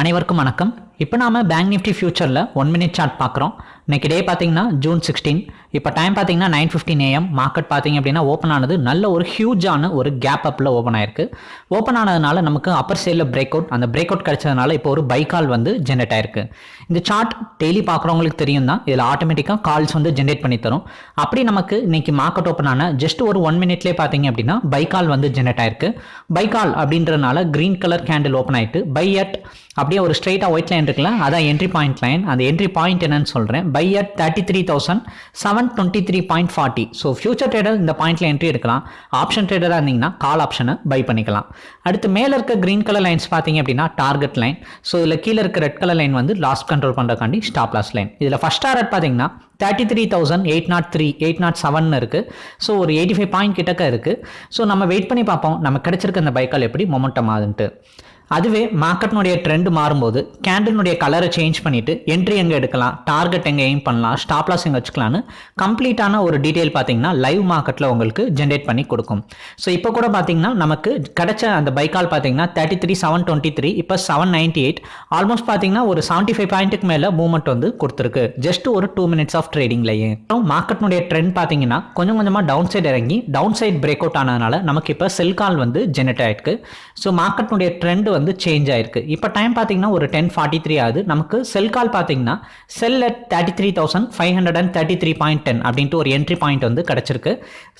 அனைவருக்கும் வணக்கம். இப்போ நாம பேங்க் நிஃப்டி ஃபியூச்சரில் ஒன் மினிட் சார்ட் பார்க்குறோம். இன்றைக்கி டே பார்த்தீங்கன்னா ஜூன் சிக்ஸ்டீன் இப்போ டைம் பார்த்தீங்கன்னா நைன் ஃபிஃப்டின் ஏஎம் மார்க்கெட் பார்த்தீங்க அப்படின்னா ஓப்பன் ஆனது நல்ல ஒரு ஹியூஜான ஒரு கேப் அப்பில் ஓப்பன் ஆயிருக்கு. ஓப்பன் ஆனதுனால நமக்கு அப்பர் சைடில் பிரேக் அவுட் அந்த பிரேக் அவுட் கிடைச்சதுனால இப்போ ஒரு பை கால் வந்து ஜென்ரேட் ஆயிருக்கு. இந்த சார்ட் டெய்லி பார்க்குறவங்களுக்கு தெரியும் தான். இதில் ஆட்டோமேட்டிக்காக கால்ஸ் வந்து ஜென்ரேட் பண்ணி தரும். அப்படி நமக்கு இன்னைக்கு மார்க்கெட் ஓப்பன் ஆன ஜஸ்ட் ஒரு ஒன் மினிட்லேயே பார்த்தீங்க அப்படின்னா பை கால் வந்து ஜென்ரேட் ஆயிருக்கு. பை கால் அப்படின்றனால கிரீன் கலர் கேண்டில் ஓப்பன் ஆயிட்டு பை அட் அப்படியே ஒரு ஸ்ட்ரைட்டாக ஒயிட் லைன் இருக்குல்ல அதான் என்ட்ரி பாயிண்ட் லைன் அந்த என்ட்ரி பாயிண்ட் என்னன்னு சொல்கிறேன் buy at thirty three thousand seven twenty three point forty so future trader இந்த பாயிண்ட்ல என்ட்ரி எடுக்கலாம். ஆப்ஷன் ட்ரேடராக இருந்தீங்கன்னா கால் ஆப்ஷனை பை பண்ணிக்கலாம். அடுத்து மேலே இருக்க கிரீன் கலர் லைன்ஸ் பார்த்தீங்க அப்படின்னா டார்கெட் லைன் ஸோ இதில் கீழே இருக்க ரெட் கலர் லைன் வந்து லாஸ்ட் கண்ட்ரோல் பண்ணுறக்காண்டி ஸ்டாப் லாஸ் லைன் இதில் ஃபஸ்ட் டார்கெட் பார்த்தீங்கன்னா thirty three thousand eight naught three eight naught seven இருக்குது ஸோ ஒரு எயிட்டி ஃபைவ் பாயிண்ட் கிட்டக்க இருக்குது ஸோ நம்ம வெயிட் பண்ணி பார்ப்போம். நம்ம கிடச்சிருக்க அந்த பைக்கால் எப்படி மொமெண்டம் ஆகுதுன்ட்டு. அதுவே மார்க்கெட்னுடைய ட்ரெண்ட் மாறும்போது கேண்டில்னுடைய கலரை சேஞ்ச் பண்ணிட்டு என்ட்ரி எங்கே எடுக்கலாம் டார்கெட் எங்கே எய்ம் பண்ணலாம் ஸ்டாப் லாஸ் எங்கே வச்சுக்கலான்னு கம்ப்ளீட்டான ஒரு டீட்டெயில் பார்த்தீங்கன்னா லைவ் மார்க்கெட்டில் உங்களுக்கு ஜென்ரேட் பண்ணி கொடுக்கும். ஸோ இப்போ கூட பார்த்தீங்கன்னா நமக்கு கிடைச்ச அந்த பைக்கால் பார்த்தீங்கன்னா thirty three seven twenty three இப்போ செவன் நைன்ட்டி எயிட் ஆல்மோஸ்ட் பார்த்தீங்கன்னா ஒரு செவன்ட்டி ஃபைவ் பாயிண்ட்டுக்கு மேலே மூவ்மெண்ட் வந்து கொடுத்துருக்கு. ஜஸ்ட் ஒரு டூ மினிட்ஸ் ஆஃப் ட்ரேடிங்லேயே அப்புறம் மார்க்கெட்னுடைய ட்ரெண்ட் பார்த்தீங்கன்னா கொஞ்சம் கொஞ்சமாக டவுன் சைடு இறங்கி டவுன் சைட் பிரேக் அவுட் ஆனதுனால நமக்கு இப்போ செல் கால் வந்து ஜென்ரேட் ஆயிருக்கு. ஸோ மார்க்கெட்னுடைய ட்ரெண்ட் வந்து சேஞ்ச் ஆயிருக்கு. இப்போ டைம் பார்த்தீங்கன்னா ஒரு டென் ஃபார்ட்டி த்ரீ ஆகுது. நமக்கு செல் கால் பார்த்தீங்கன்னா sell at thirty three thousand five hundred and thirty three point ten அப்படின்ட்டு ஒரு என்ட்ரி பாயிண்ட் வந்து கிடச்சிருக்கு.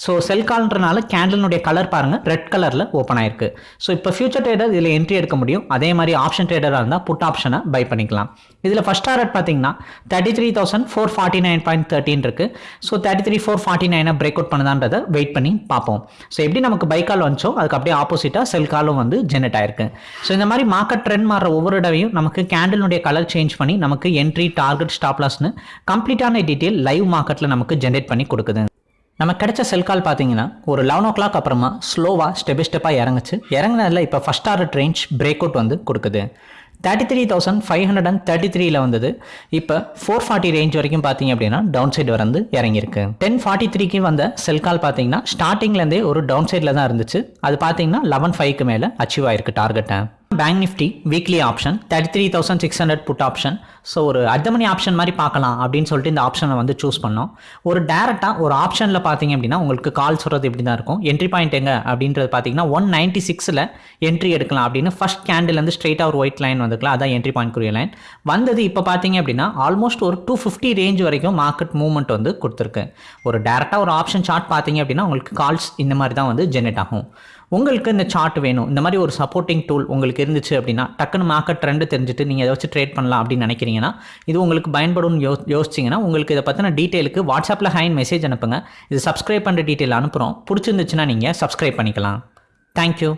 ஸோ செல் கால்ன்றனால கேண்டலினுடைய கலர் பாருங்கள் ரெட் கலரில் ஓப்பன் ஆயிருக்கு. ஸோ இப்போ ஃபியூச்சர் ட்ரேடர் இதில் என்ட்ரி எடுக்க முடியும். அதே மாதிரி ஆப்ஷன் ட்ரேடராக இருந்தால் புட் ஆப்ஷனை பை பண்ணிக்கலாம். இதில் ஃபஸ்ட் டாரட் பார்த்தீங்கன்னா thirty three thousand four forty nine point thirteen இருக்குது so thirty three four forty நைனை பிரேக் அவுட் பண்ணுதான்றதை வெயிட் பண்ணி பார்ப்போம். ஸோ எப்படி நமக்கு பை கால் வந்துச்சோ அதுக்கு அப்படியே ஆப்போசிட்டாக செல் காலும் வந்து ஜெனரேட் ஆயிருக்கு. ஸோ இந்த மாதிரி மார்க்கெட் ட்ரெண்ட் மாற ஒவ்வொரு இடவையும் நமக்கு கேண்டிலுடைய கலர் சேஞ்ச் பண்ணி நமக்கு என்ட்ரி டார்கெட் ஸ்டாப்லாஸ்னு கம்ப்ளீட்டான டீட்டெயில் லைவ் மார்க்கெட்டில் நமக்கு ஜென்ரேட் பண்ணி கொடுக்குது. நம்ம கிடைச்ச செல் கால் பார்த்தீங்கன்னா ஒரு லெவன் ஓ கிளாக் அப்புறமா ஸ்லோவாக ஸ்டெப் பை ஸ்டெப்பாக இறங்குச்சு. இறங்கினதில் இப்போ first order range break out வந்து கொடுக்குது. Thirty three thousand five hundred and thirty த்ரீல வந்தது. இப்போ ஃபோர் ஃபார்ட்டி ரேஞ்ச் வரைக்கும் பார்த்தீங்க அப்படின்னா டவுன் சைடு வந்து இறங்கியிருக்கு. டென் ஃபார்ட்டி த்ரீக்கு வந்த செல் கால் பார்த்தீங்கன்னா ஸ்டார்டிங்லேருந்தே ஒரு டவுன் சைடில் தான் இருந்துச்சு. அது பார்த்தீங்கன்னா லெவன் ஃபைவ்க்கு மேலே அச்சீவ் ஆயிருக்கு டார்கெட்டை bank nifty weekly option thirty three thousand six hundred put option so ஒரு அர்த்தமணி ஆப்ஷன் மாதிரி பார்க்கலாம் அப்படின்னு சொல்லிட்டு இந்த ஆப்ஷனை வந்து சூஸ் பண்ணோம். ஒரு டேரெக்டாக ஒரு ஆப்ஷனில் பார்த்தீங்க அப்படின்னா உங்களுக்கு கால் சொல்கிறது இப்படி தான் இருக்கும். என்ட்ரி பாயிண்ட் எங்கே அப்படின்றது பார்த்தீங்கன்னா ஒன் நைன்ட்டி சிக்ஸில் என்ட்ரி எடுக்கலாம் அப்படின்னு ஃபஸ்ட் கேண்டில்லேருந்து ஸ்ட்ரெயிட்டாக ஒரு ஒயிட் லைன் வந்துக்கலாம் அதான் என்ட்ரி பாயிண்ட் குறிய லைன் வந்தது இப்போ பார்த்தீங்க அப்படின்னா ஆல்மோஸ்ட் ஒரு டூ ஃபிஃப்டி ரேஞ்ச் வரைக்கும் மார்க்கெட் மூவ்மெண்ட் வந்து கொடுத்துருக்கு. ஒரு டேரெக்டாக ஒரு ஆப்ஷன் சார்ட் பார்த்தீங்க அப்படின்னா உங்களுக்கு கால்ஸ் இந்த மாதிரி தான் வந்து ஜென்ரேட் ஆகும். உங்களுக்கு இந்த சார்ட் வேணும். இந்த மாதிரி ஒரு சப்போர்ட்டிங் டூல் உங்களுக்கு இருந்துச்சு அப்படின்னா டக்குன்னு மார்க்கெட் ட்ரெண்டு தெரிஞ்சுட்டு நீங்கள் ஏதாச்சும் ட்ரேட் பண்ணலாம் அப்படின்னு நினைக்கிறீங்கன்னா இது உங்களுக்கு பயன்படும் யோ யோசிச்சிங்கன்னா உங்களுக்கு இதை பற்றின டீட்டெயிலுக்கு வாட்ஸ்அப்பில் ஹைன் மெசேஜ் அனுப்புங்க. இது சப்ஸ்கிரைப் பண்ணுற டீட்டெயில் அனுப்புகிறோம் பிடிச்சிருந்துச்சுன்னா நீங்கள் சப்ஸ்கிரைப் பண்ணிக்கலாம். தேங்க்யூ